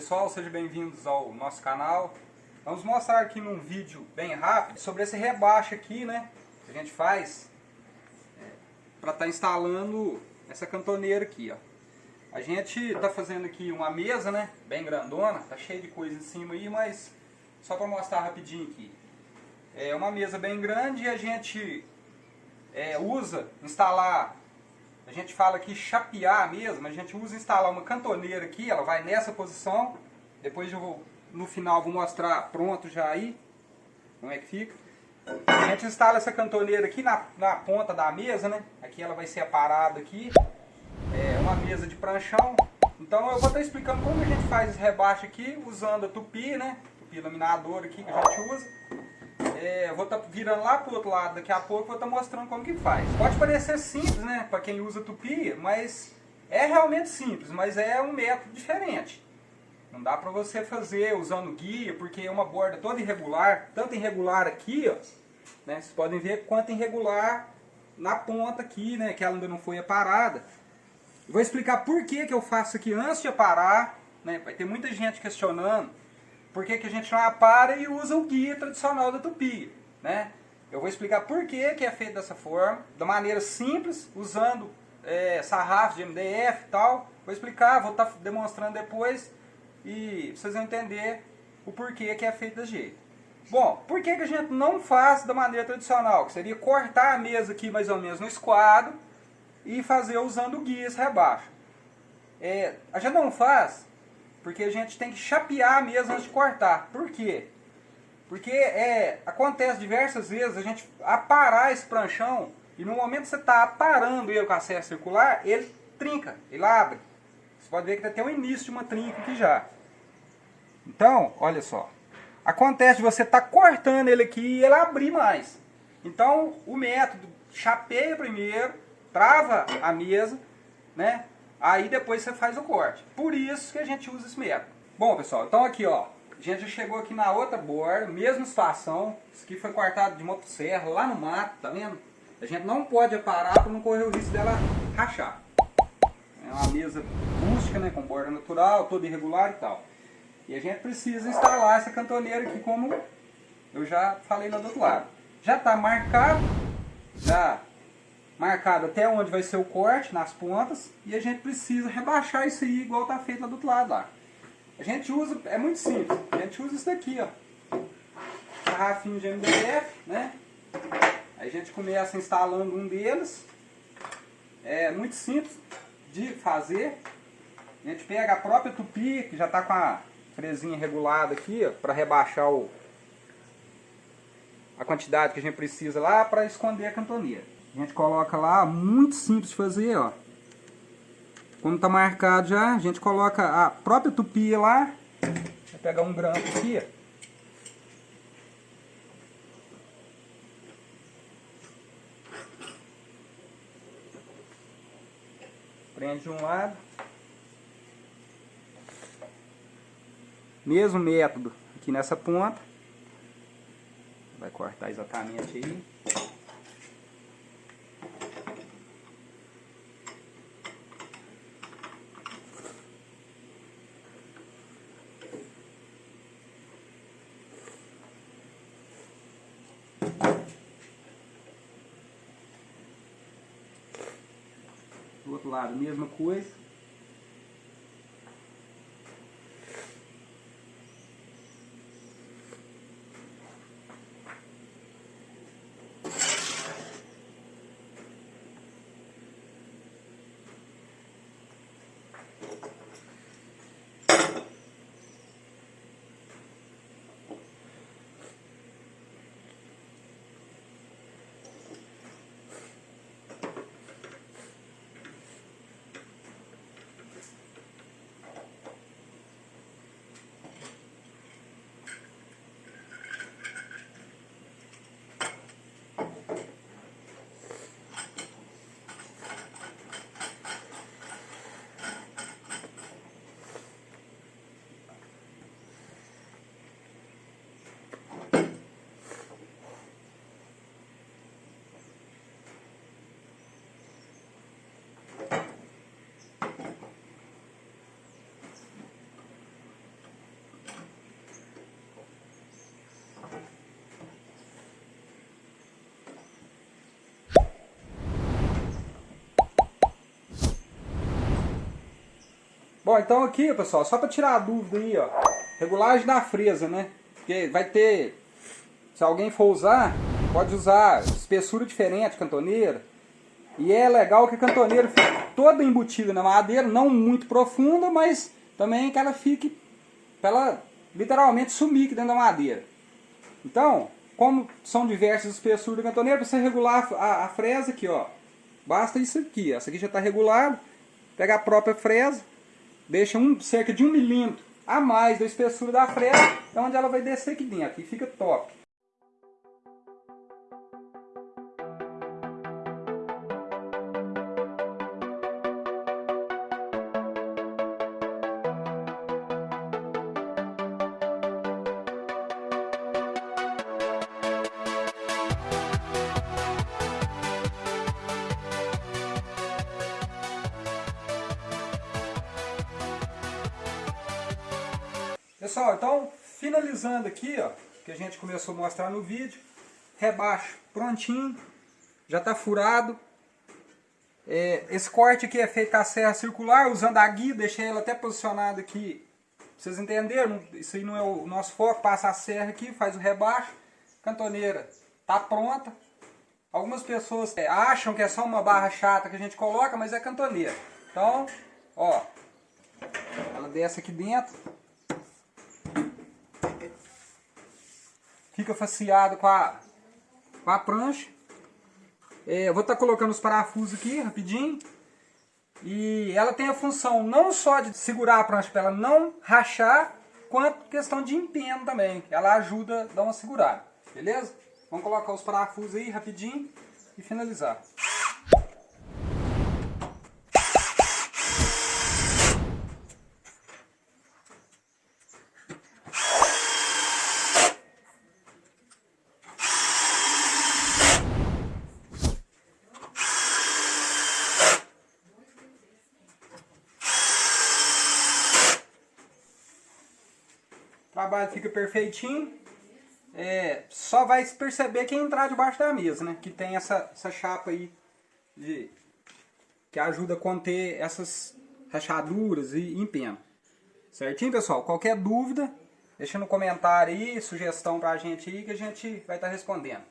Pessoal, sejam bem-vindos ao nosso canal. Vamos mostrar aqui num vídeo bem rápido sobre esse rebaixo aqui, né? Que a gente faz é, para estar tá instalando essa cantoneira aqui, ó. A gente está fazendo aqui uma mesa, né? Bem grandona, tá cheio de coisa em cima aí, mas só para mostrar rapidinho aqui. É uma mesa bem grande e a gente é, usa instalar a gente fala aqui chapear mesmo, a gente usa instalar uma cantoneira aqui, ela vai nessa posição, depois eu vou, no final vou mostrar pronto já aí, como é que fica. A gente instala essa cantoneira aqui na, na ponta da mesa, né? Aqui ela vai ser aparada aqui, é uma mesa de pranchão. Então eu vou estar explicando como a gente faz esse rebaixo aqui, usando a tupi, né? Tupi laminador aqui que a gente usa. É, vou estar tá virando lá pro outro lado daqui a pouco, vou estar tá mostrando como que faz. Pode parecer simples, né, para quem usa tupi, mas é realmente simples, mas é um método diferente. Não dá para você fazer usando guia, porque é uma borda toda irregular, tanto irregular aqui, ó, né, vocês podem ver quanto irregular na ponta aqui, né, que ela ainda não foi aparada. Vou explicar por que, que eu faço aqui antes de aparar, né, vai ter muita gente questionando, por que, que a gente não apara e usa o guia tradicional da Tupi, né? Eu vou explicar por que, que é feito dessa forma, da maneira simples, usando é, sarrafos de MDF e tal. Vou explicar, vou estar tá demonstrando depois e vocês vão entender o porquê que é feito desse jeito. Bom, por que, que a gente não faz da maneira tradicional? Que seria cortar a mesa aqui mais ou menos no esquadro e fazer usando o guia esse rebaixo. É, a gente não faz porque a gente tem que chapear mesmo antes de cortar. Por quê? Porque é, acontece diversas vezes a gente aparar esse pranchão e no momento que você está aparando ele com a serra circular, ele trinca, ele abre. Você pode ver que tem o início de uma trinca aqui já. Então, olha só. Acontece de você estar tá cortando ele aqui e ele abrir mais. Então, o método chapeia primeiro, trava a mesa, né? Aí depois você faz o corte. Por isso que a gente usa esse método. Bom, pessoal, então aqui, ó. A gente já chegou aqui na outra borda, mesma situação. Isso aqui foi cortado de motosserra lá no mato, tá vendo? A gente não pode parar para não correr o risco dela rachar. É uma mesa rústica, né, com borda natural, toda irregular e tal. E a gente precisa instalar essa cantoneira aqui como eu já falei lá do outro lado. Já está marcado, já marcado até onde vai ser o corte, nas pontas, e a gente precisa rebaixar isso aí igual está feito lá do outro lado lá. A gente usa, é muito simples, a gente usa isso daqui, ó. Garrafinho de MDF, né? Aí a gente começa instalando um deles. É muito simples de fazer. A gente pega a própria tupi, que já está com a fresinha regulada aqui, ó, para rebaixar o, a quantidade que a gente precisa lá para esconder a cantoneira. A gente coloca lá, muito simples de fazer, ó. Como tá marcado já, a gente coloca a própria tupia lá. Vou pegar um grampo aqui, ó. Prende de um lado. Mesmo método aqui nessa ponta. Vai cortar exatamente aí. Do outro lado, mesma coisa. Bom, então aqui, pessoal, só para tirar a dúvida aí, ó, regulagem da fresa, né? Porque vai ter, se alguém for usar, pode usar espessura diferente, cantoneira. E é legal que a cantoneira fique toda embutida na madeira, não muito profunda, mas também que ela fique, para ela literalmente sumir aqui dentro da madeira. Então, como são diversas espessuras da cantoneira, para você regular a, a, fresa aqui, ó, basta isso aqui. Essa aqui já está regulada. Pega a própria fresa, deixa um, cerca de um milímetro a mais da espessura da fresa, é onde ela vai descer aqui dentro fica top. Pessoal, então finalizando aqui, ó, que a gente começou a mostrar no vídeo, rebaixo prontinho, já está furado. É, esse corte aqui é feito a serra circular, usando a guia, deixei ela até posicionada aqui, vocês entenderam, isso aí não é o nosso foco, passa a serra aqui, faz o rebaixo, cantoneira está pronta. Algumas pessoas é, acham que é só uma barra chata que a gente coloca, mas é cantoneira. Então, ó, ela desce aqui dentro, fica faceado com a, com a prancha. É, eu vou estar tá colocando os parafusos aqui rapidinho. E ela tem a função não só de segurar a prancha para ela não rachar, quanto questão de empenho também. Ela ajuda a dar uma segurada, beleza? Vamos colocar os parafusos aí rapidinho e finalizar. Trabalho fica perfeitinho. É, só vai perceber quem entrar debaixo da mesa, né? Que tem essa, essa chapa aí de, que ajuda a conter essas rachaduras e empeno. Certinho, pessoal? Qualquer dúvida, deixa no comentário aí, sugestão pra gente aí que a gente vai estar tá respondendo.